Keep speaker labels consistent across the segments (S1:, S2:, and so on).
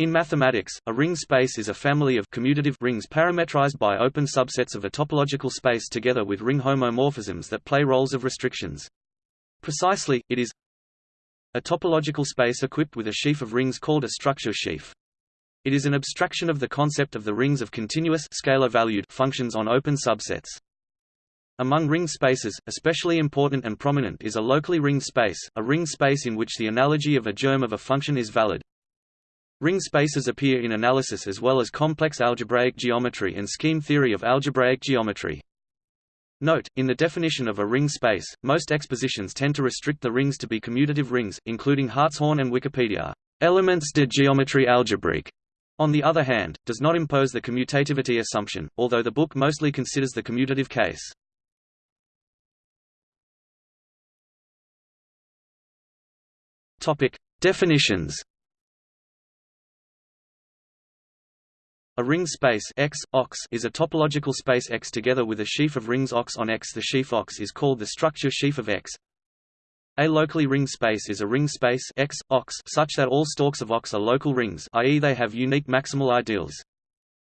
S1: In mathematics, a ringed space is a family of commutative rings parametrized by open subsets of a topological space together with ring homomorphisms that play roles of restrictions. Precisely, it is a topological space equipped with a sheaf of rings called a structure sheaf. It is an abstraction of the concept of the rings of continuous scalar-valued functions on open subsets. Among ringed spaces, especially important and prominent is a locally ringed space, a ringed space in which the analogy of a germ of a function is valid. Ringed spaces appear in analysis as well as complex algebraic geometry and scheme theory of algebraic geometry. Note, in the definition of a ringed space, most expositions tend to restrict the rings to be commutative rings, including Hartshorne and Wikipedia. Elements de géométrie algébrique, on the other hand, does not impose the commutativity assumption, although the book mostly considers the commutative case. Topic: Definitions. A ringed space X, OX is a topological space X together with a sheaf of rings OX on X. The sheaf OX is called the structure sheaf of X. A locally ringed space is a ringed space X, OX such that all stalks of OX are local rings i.e. they have unique maximal ideals.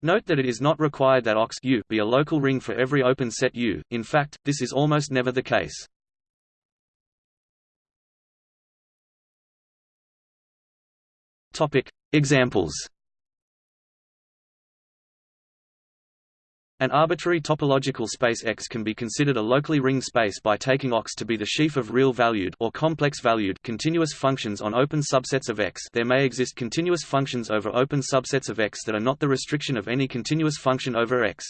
S1: Note that it is not required that OX U be a local ring for every open set U, in fact, this is almost never the case. Examples. An arbitrary topological space X can be considered a locally ringed space by taking OX to be the sheaf of real-valued or complex-valued continuous functions on open subsets of X. There may exist continuous functions over open subsets of X that are not the restriction of any continuous function over X.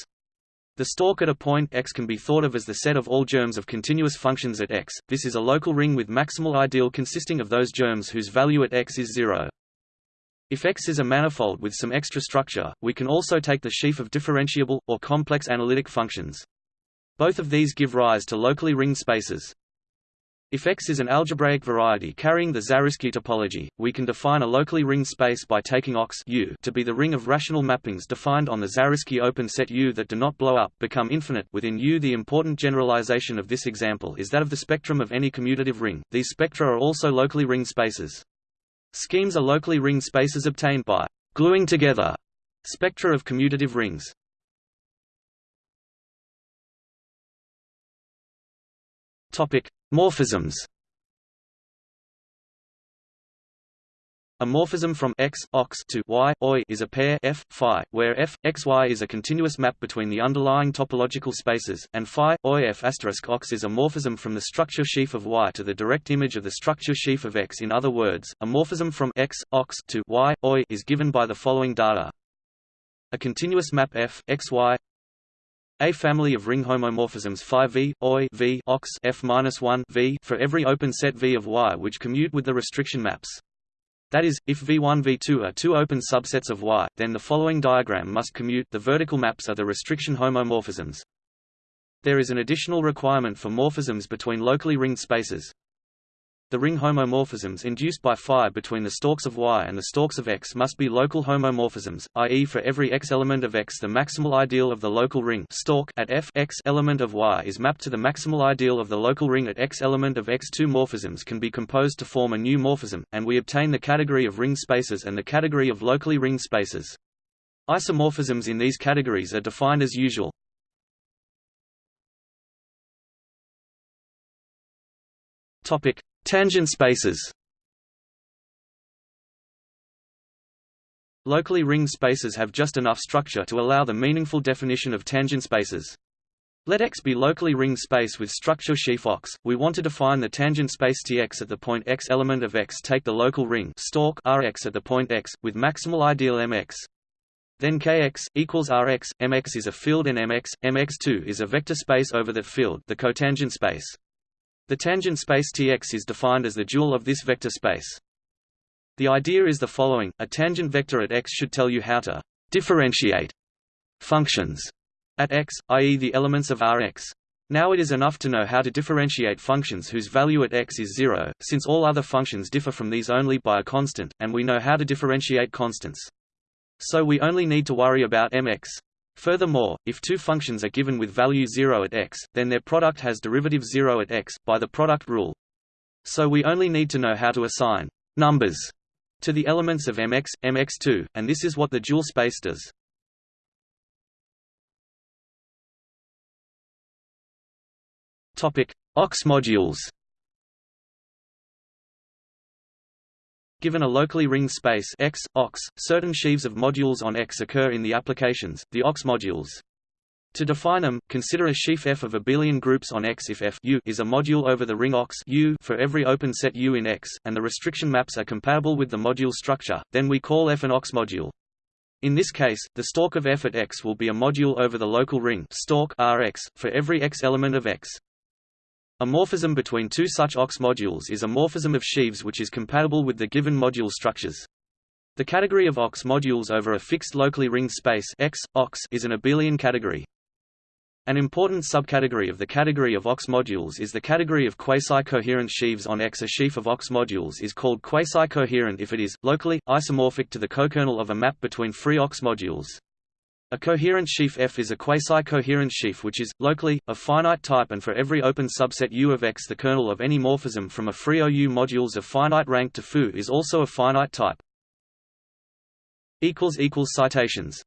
S1: The stalk at a point X can be thought of as the set of all germs of continuous functions at X. This is a local ring with maximal ideal consisting of those germs whose value at X is zero. If X is a manifold with some extra structure, we can also take the sheaf of differentiable, or complex analytic functions. Both of these give rise to locally ringed spaces. If X is an algebraic variety carrying the Zariski topology, we can define a locally ringed space by taking OX U to be the ring of rational mappings defined on the Zariski open set U that do not blow up become infinite within U. The important generalization of this example is that of the spectrum of any commutative ring. These spectra are also locally ringed spaces. Schemes are locally ringed spaces obtained by gluing together spectra of commutative rings. Topic: Morphisms. A morphism from x ox to y oi is a pair f phi, where f x y is a continuous map between the underlying topological spaces, and phi oi f asterisk ox is a morphism from the structure sheaf of y to the direct image of the structure sheaf of x. In other words, a morphism from x ox to y oi is given by the following data: a continuous map f x y a family of ring homomorphisms phi v, oi v ox f minus one v for every open set V of Y which commute with the restriction maps. That is, if V1 V2 are two open subsets of Y, then the following diagram must commute the vertical maps are the restriction homomorphisms. There is an additional requirement for morphisms between locally ringed spaces. The ring homomorphisms induced by phi between the stalks of Y and the stalks of X must be local homomorphisms, i.e. for every X element of X the maximal ideal of the local ring stalk at F X element of Y is mapped to the maximal ideal of the local ring at X element of X. Two morphisms can be composed to form a new morphism, and we obtain the category of ringed spaces and the category of locally ringed spaces. Isomorphisms in these categories are defined as usual. Topic: Tangent spaces Locally ringed spaces have just enough structure to allow the meaningful definition of tangent spaces. Let X be locally ringed space with structure sheaf OX. We want to define the tangent space Tx at the point X element of X. Take the local ring stalk Rx at the point X with maximal ideal Mx. Then Kx equals Rx. Mx is a field and Mx. Mx2 is a vector space over that field, the cotangent space. The tangent space Tx is defined as the dual of this vector space. The idea is the following, a tangent vector at x should tell you how to differentiate functions at x, i.e. the elements of Rx. Now it is enough to know how to differentiate functions whose value at x is zero, since all other functions differ from these only by a constant, and we know how to differentiate constants. So we only need to worry about mx. Furthermore, if two functions are given with value 0 at x, then their product has derivative 0 at x, by the product rule. So we only need to know how to assign numbers to the elements of Mx, Mx2, and this is what the dual space does. Topic: OX modules. Given a locally ringed space X, OX, certain sheaves of modules on X occur in the applications, the OX modules. To define them, consider a sheaf F of abelian groups on X if F U is a module over the ring OX U for every open set U in X, and the restriction maps are compatible with the module structure, then we call F an OX module. In this case, the stalk of F at X will be a module over the local ring stalk Rx for every X element of X. A morphism between two such OX modules is a morphism of sheaves which is compatible with the given module structures. The category of OX modules over a fixed locally ringed space X, OX is an abelian category. An important subcategory of the category of OX modules is the category of quasi-coherent sheaves on X. A sheaf of OX modules is called quasi-coherent if it is, locally, isomorphic to the cokernel of a map between free OX modules. A coherent sheaf F is a quasi-coherent sheaf which is, locally, of finite type and for every open subset U of X the kernel of any morphism from a free OU modules of finite rank to foo is also of finite type. Citations